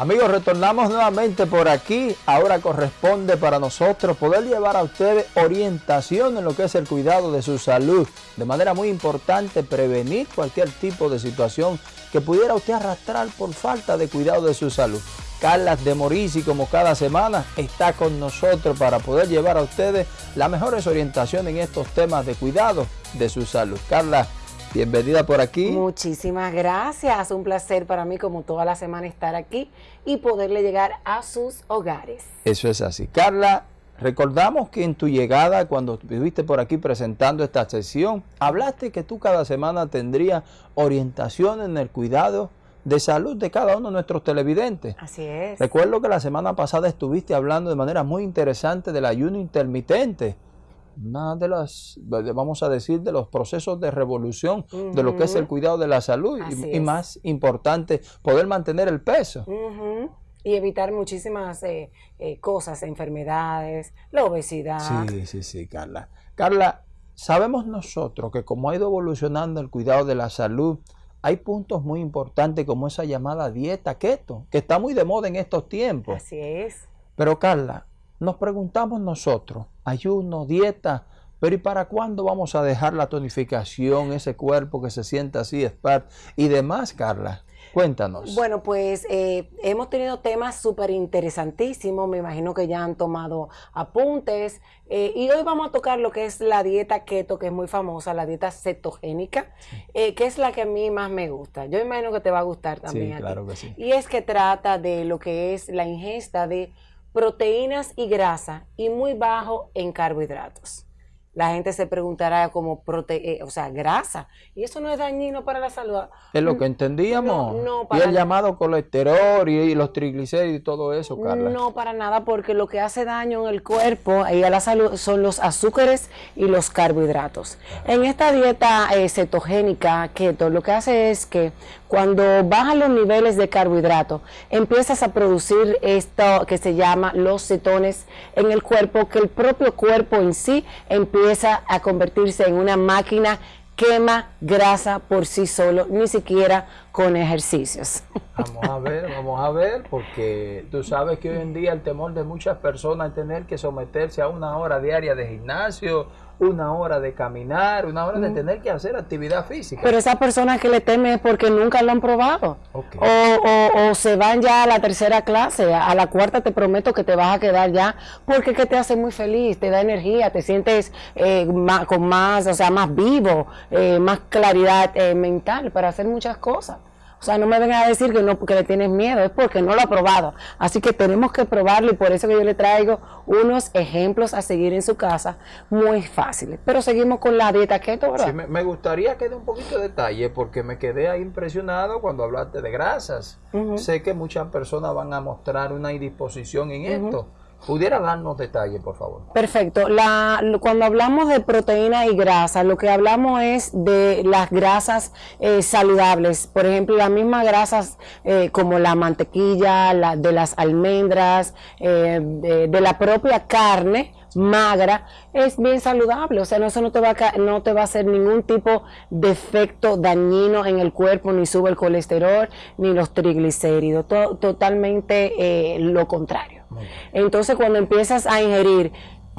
Amigos, retornamos nuevamente por aquí. Ahora corresponde para nosotros poder llevar a ustedes orientación en lo que es el cuidado de su salud. De manera muy importante, prevenir cualquier tipo de situación que pudiera usted arrastrar por falta de cuidado de su salud. Carla de Morisi, como cada semana, está con nosotros para poder llevar a ustedes las mejores orientaciones en estos temas de cuidado de su salud. Carla, Bienvenida por aquí. Muchísimas gracias. Un placer para mí, como toda la semana, estar aquí y poderle llegar a sus hogares. Eso es así. Carla, recordamos que en tu llegada, cuando estuviste por aquí presentando esta sesión, hablaste que tú cada semana tendrías orientación en el cuidado de salud de cada uno de nuestros televidentes. Así es. Recuerdo que la semana pasada estuviste hablando de manera muy interesante del ayuno intermitente una de las, vamos a decir, de los procesos de revolución de lo que es el cuidado de la salud y, más importante, poder mantener el peso. Y evitar muchísimas eh, eh, cosas, enfermedades, la obesidad. Sí, sí, sí, Carla. Carla, sabemos nosotros que como ha ido evolucionando el cuidado de la salud, hay puntos muy importantes como esa llamada dieta keto, que está muy de moda en estos tiempos. Así es. Pero Carla, nos preguntamos nosotros, ayuno, dieta, pero ¿y para cuándo vamos a dejar la tonificación, ese cuerpo que se siente así, expert y demás, Carla? Cuéntanos. Bueno, pues eh, hemos tenido temas súper interesantísimos, me imagino que ya han tomado apuntes eh, y hoy vamos a tocar lo que es la dieta keto, que es muy famosa, la dieta cetogénica, eh, que es la que a mí más me gusta. Yo imagino que te va a gustar también. Sí, claro que sí. Y es que trata de lo que es la ingesta de proteínas y grasa y muy bajo en carbohidratos la gente se preguntará como prote eh, o sea, grasa. Y eso no es dañino para la salud. Es lo que entendíamos. No, y el llamado colesterol y, los triglicéridos y todo eso, Carla. No, para nada, porque lo que hace daño en el cuerpo y a la salud son los azúcares y los carbohidratos. En esta dieta eh, cetogénica, keto, lo que hace es que cuando bajan los niveles de carbohidratos, empiezas a producir esto que se llama los cetones en el cuerpo, que el propio cuerpo en sí empieza empieza a convertirse en una máquina quema grasa por sí solo, ni siquiera con ejercicios. Vamos a ver, vamos a ver, porque tú sabes que hoy en día el temor de muchas personas es tener que someterse a una hora diaria de gimnasio una hora de caminar, una hora de tener que hacer actividad física. Pero esa persona que le teme es porque nunca lo han probado. O, se van ya a la tercera clase, a la cuarta te prometo que te vas a quedar ya, porque que te hace muy feliz, te da energía, te sientes eh, con más, o sea, más vivo, eh, más claridad eh, mental para hacer muchas cosas. O sea, no me vengan a decir que no porque le tienes miedo, es porque no lo ha probado. Así que tenemos que probarlo y por eso que yo le traigo unos ejemplos a seguir en su casa muy fáciles. Pero seguimos con la dieta keto, ¿verdad? Sí, me, gustaría que dé un poquito de detalle porque me quedé ahí impresionado cuando hablaste de grasas. Sé que muchas personas van a mostrar una indisposición en esto. ¿Pudiera darnos detalles, por favor? Perfecto. La, cuando hablamos de proteína y grasa, lo que hablamos es de las grasas eh, saludables. Por ejemplo, las mismas grasas eh, como la mantequilla, la, de las almendras, eh, de, la propia carne magra, es bien saludable. O sea, eso no te, va a, no te va a hacer ningún tipo de efecto dañino en el cuerpo, ni sube el colesterol, ni los triglicéridos. totalmente lo contrario. Entonces, cuando empiezas a ingerir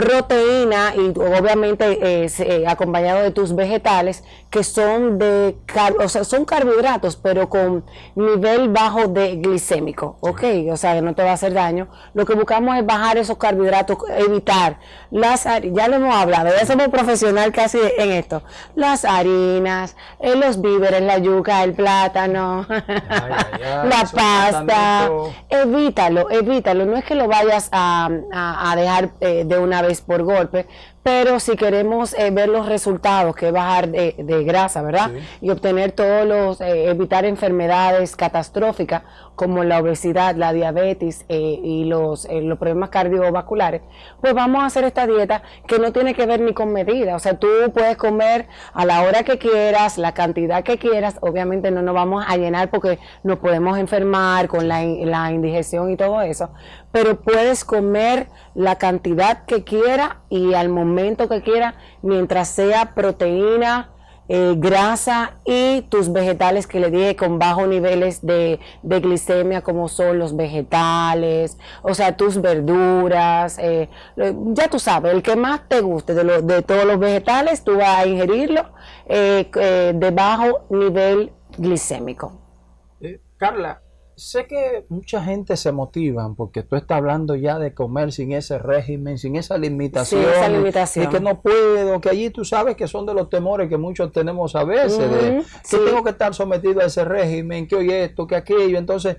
proteína y obviamente eh, eh, acompañado de tus vegetales que son de o sea, son carbohidratos pero con nivel bajo de glicémico, ok, o sea que no te va a hacer daño. Lo que buscamos es bajar esos carbohidratos, evitar las ya lo hemos hablado, ya somos profesional casi en esto, las harinas, eh, los víveres, la yuca, el plátano, la pasta, evítalo, evítalo, no es que lo vayas a, dejar de una vez por golpe, pero si queremos eh, ver los resultados, que es bajar de, grasa, ¿verdad? Y obtener todos los, eh, evitar enfermedades catastróficas como la obesidad, la diabetes eh, y los, los problemas cardiovasculares, pues vamos a hacer esta dieta que no tiene que ver ni con medida. O sea, tú puedes comer a la hora que quieras, la cantidad que quieras. Obviamente no nos vamos a llenar porque nos podemos enfermar con la, la indigestión y todo eso, pero puedes comer la cantidad que quieras y al momento que quiera, mientras sea proteína, eh, grasa y tus vegetales que le dije con bajos niveles de, glicemia como son los vegetales, o sea, tus verduras, eh, ya tú sabes, el que más te guste de, de todos los vegetales, tú vas a ingerirlo eh, de bajo nivel glicémico. Carla, sé que mucha gente se motiva porque tú estás hablando ya de comer sin ese régimen, sin esa limitación. Sí, esa limitación. Y que no puedo, que allí tú sabes que son de los temores que muchos tenemos a veces, de que tengo que estar sometido a ese régimen, que hoy esto, que aquello. Entonces,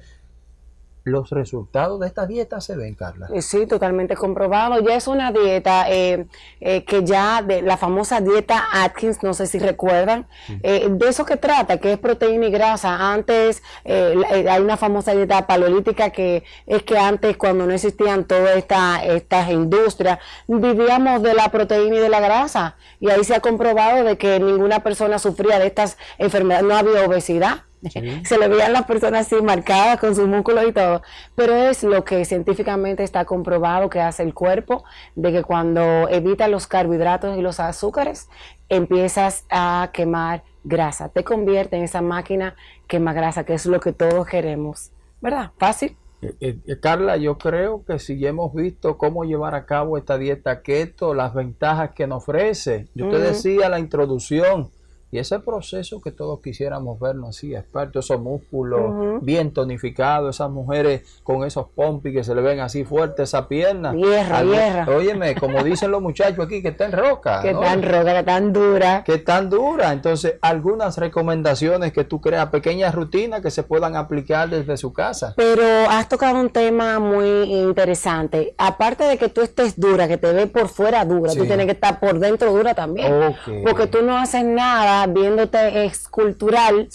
los resultados de esta dieta se ven, Carla. Eh, sí, totalmente comprobado. Ya es una dieta eh, eh, que ya de la famosa dieta Atkins, no sé si recuerdan, de eso que trata, que es proteína y grasa. Antes hay una famosa dieta paleolítica que es que antes cuando no existían todas esta, estas industrias, vivíamos de la proteína y de la grasa. Y ahí se ha comprobado de que ninguna persona sufría de estas enfermedades, no había obesidad se le veían las personas así marcadas con sus músculos y todo, pero es lo que científicamente está comprobado que hace el cuerpo, de que cuando evita los carbohidratos y los azúcares, empiezas a quemar grasa, te convierte en esa máquina quema grasa, que es lo que todos queremos, ¿verdad? Fácil. Eh, eh, eh, Carla, yo creo que si hemos visto cómo llevar a cabo esta dieta keto, las ventajas que nos ofrece, yo te decía la introducción, y ese proceso que todos quisiéramos vernos así, expertos, esos músculos bien tonificados, esas mujeres con esos pompis que se le ven así fuertes, esa pierna. Hierra, hierra. Óyeme, como dicen los muchachos aquí, que está en roca. Que tan roca, que tan dura. Que tan dura. Entonces, algunas recomendaciones que tú creas, pequeñas rutinas que se puedan aplicar desde su casa. Pero has tocado un tema muy interesante. Aparte de que tú estés dura, que te ve por fuera dura, tú tienes que estar por dentro dura también. Porque tú no haces nada viéndote escultural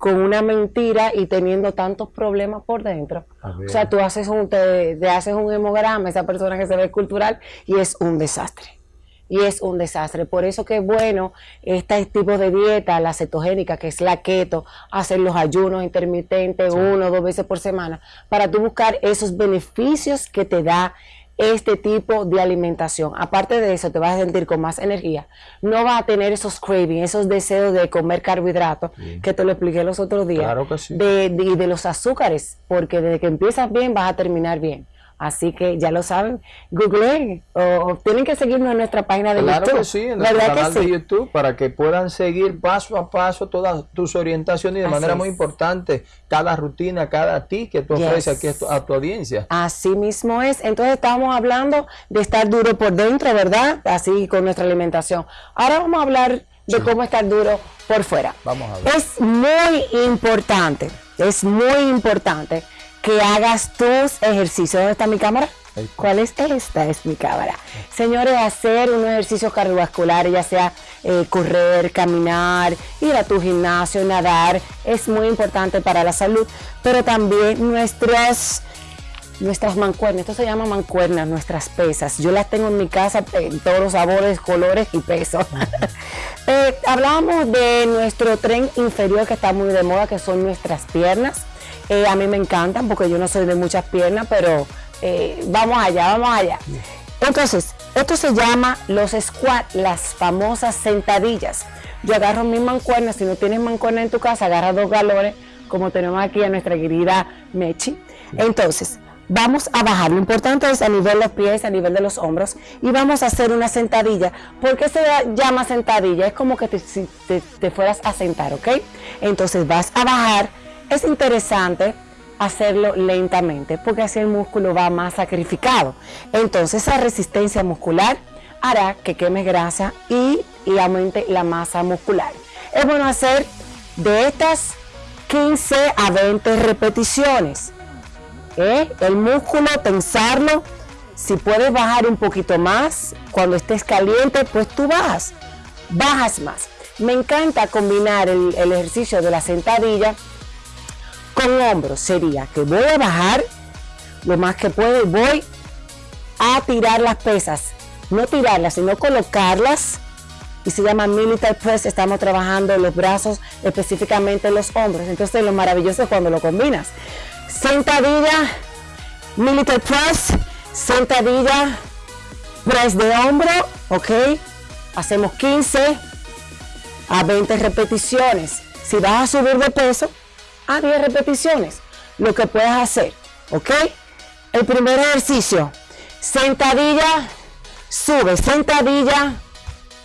con una mentira y teniendo tantos problemas por dentro. O sea, tú haces un, te, haces un hemograma, esa persona que se ve escultural, y es un desastre. Y es un desastre. Por eso que es bueno este tipo de dieta, la cetogénica, que es la keto, hacer los ayunos intermitentes uno o dos veces por semana, para tú buscar esos beneficios que te da este tipo de alimentación. Aparte de eso, te vas a sentir con más energía. No vas a tener esos cravings, esos deseos de comer carbohidratos, que te lo expliqué los otros días. Claro que sí. de, de los azúcares, porque desde que empiezas bien vas a terminar bien. Así que ya lo saben, googleen o, tienen que seguirnos en nuestra página de YouTube. Claro que sí, en nuestro canal de YouTube para que puedan seguir paso a paso todas tus orientaciones y de manera muy importante cada rutina, cada ti que tú ofreces aquí a tu, audiencia. Así mismo es. Entonces estamos hablando de estar duro por dentro, ¿verdad? Así con nuestra alimentación. Ahora vamos a hablar de cómo estar duro por fuera. Vamos a ver. Es muy importante, es muy importante que hagas tus ejercicios. ¿Dónde está mi cámara? ¿Cuál es esta? Es mi cámara. Señores, hacer unos ejercicios cardiovasculares, ya sea eh, correr, caminar, ir a tu gimnasio, nadar, es muy importante para la salud, pero también nuestras nuestras mancuernas, esto se llama mancuernas, nuestras pesas. Yo las tengo en mi casa en todos los sabores, colores y pesos. eh, hablábamos de nuestro tren inferior que está muy de moda, que son nuestras piernas. Eh, a mí me encantan porque yo no soy de muchas piernas, pero eh, vamos allá, vamos allá. Entonces, esto se llama los squat, las famosas sentadillas. Yo agarro mis mancuernas, si no tienes mancuerna en tu casa, agarra dos galones, como tenemos aquí a nuestra querida Mechi. Entonces, vamos a bajar. Lo importante es a nivel de los pies, a nivel de los hombros, y vamos a hacer una sentadilla. ¿Por qué se llama sentadilla? Es como que te, te fueras a sentar, ¿ok? Entonces vas a bajar es interesante hacerlo lentamente porque así el músculo va más sacrificado. Entonces esa resistencia muscular hará que queme grasa y, aumente la masa muscular. Es bueno hacer de estas 15 a 20 repeticiones. ¿Eh? El músculo, tensarlo. Si puedes bajar un poquito más, cuando estés caliente, pues tú bajas. Bajas más. Me encanta combinar el, el ejercicio de la sentadilla hombros sería que voy a bajar lo más que puedo y voy a tirar las pesas. No tirarlas, sino colocarlas. Y se llama Military Press. Estamos trabajando los brazos, específicamente los hombros. Entonces lo maravilloso es cuando lo combinas. Sentadilla, Military Press, sentadilla, press de hombro, ok. Hacemos 15 a 20 repeticiones. Si vas a subir de peso, a 10 repeticiones. Lo que puedes hacer, ¿ok? El primer ejercicio, sentadilla, sube, sentadilla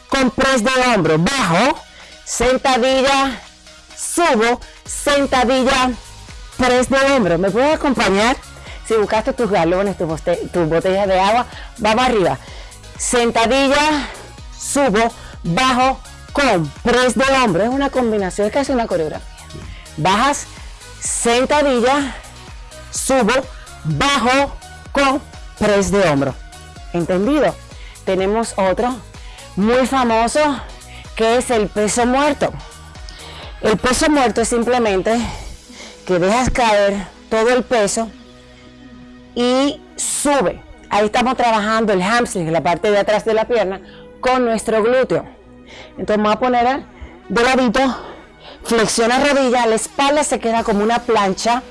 con press de hombro, bajo, sentadilla, subo, sentadilla, press de hombro. ¿Me puedes acompañar? Si buscaste tus galones, tus, botellas de agua, vamos arriba. Sentadilla, subo, bajo, con press de hombro. Es una combinación, es casi una coreografía. Bajas, sentadilla, subo, bajo, con press de hombro. ¿Entendido? Tenemos otro muy famoso que es el peso muerto. El peso muerto es simplemente que dejas caer todo el peso y sube. Ahí estamos trabajando el hamstring, la parte de atrás de la pierna, con nuestro glúteo. Entonces vamos a poner de ladito, flexiona rodilla, la espalda se queda como una plancha,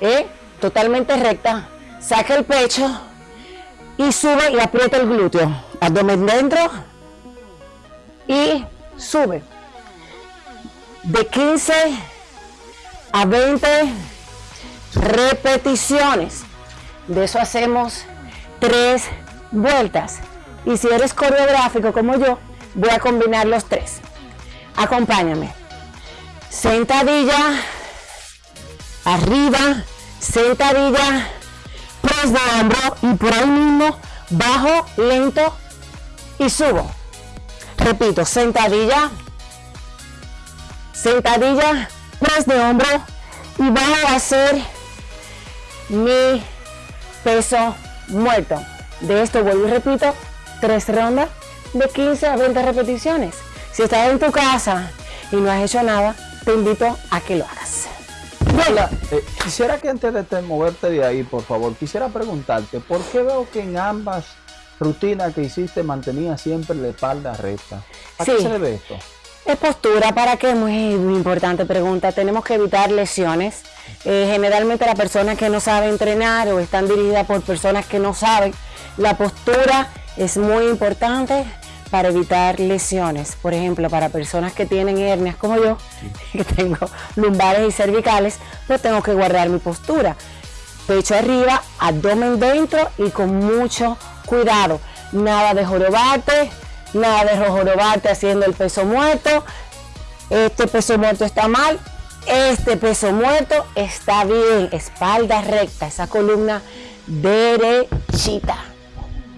¿eh? totalmente recta, saca el pecho y sube y aprieta el glúteo. Abdomen dentro y sube. De 15 a 20 repeticiones. De eso hacemos tres vueltas. Y si eres coreográfico como yo, voy a combinar los tres. Acompáñame. Sentadilla, arriba, sentadilla, press de hombro y por ahí mismo bajo, lento y subo. Repito, sentadilla, sentadilla, press de hombro y bajo a hacer mi peso muerto. De esto vuelvo y repito, tres rondas de 15 a 20 repeticiones. Si estás en tu casa y no has hecho nada, te invito a que lo hagas. Eh, quisiera que antes de moverte de ahí, por favor, quisiera preguntarte, ¿por qué veo que en ambas rutinas que hiciste mantenía siempre la espalda recta? ¿A qué se debe esto? Es postura, ¿para qué? Muy, muy importante pregunta. Tenemos que evitar lesiones. Eh, generalmente las personas que no saben entrenar o están dirigidas por personas que no saben, la postura es muy importante para evitar lesiones. Por ejemplo, para personas que tienen hernias como yo, que tengo lumbares y cervicales, pues tengo que guardar mi postura. Pecho arriba, abdomen dentro y con mucho cuidado. Nada de jorobarte, nada de jorobarte haciendo el peso muerto. Este peso muerto está mal, este peso muerto está bien. Espalda recta, esa columna derechita.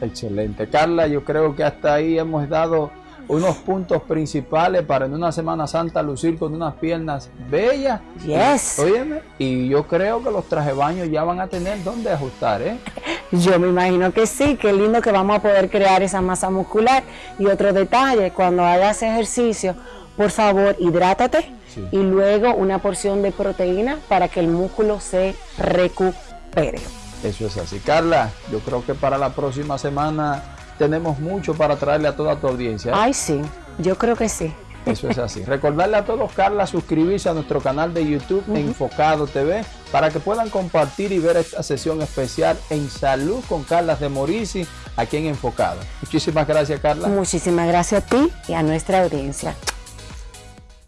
Excelente. Carla, yo creo que hasta ahí hemos dado unos puntos principales para en una Semana Santa lucir con unas piernas bellas. Yes. Óyeme, y yo creo que los traje baños ya van a tener donde ajustar, ¿eh? Yo me imagino que sí, qué lindo que vamos a poder crear esa masa muscular. Y otro detalle, cuando hagas ejercicio, por favor, hidrátate y luego una porción de proteína para que el músculo se recupere. Eso es así. Carla, yo creo que para la próxima semana tenemos mucho para traerle a toda tu audiencia. ¿eh? Ay, sí, yo creo que sí. Eso es así. Recordarle a todos, Carla, suscribirse a nuestro canal de YouTube Enfocado TV para que puedan compartir y ver esta sesión especial en Salud con Carla de Morisi aquí en Enfocado. Muchísimas gracias, Carla. Muchísimas gracias a ti y a nuestra audiencia.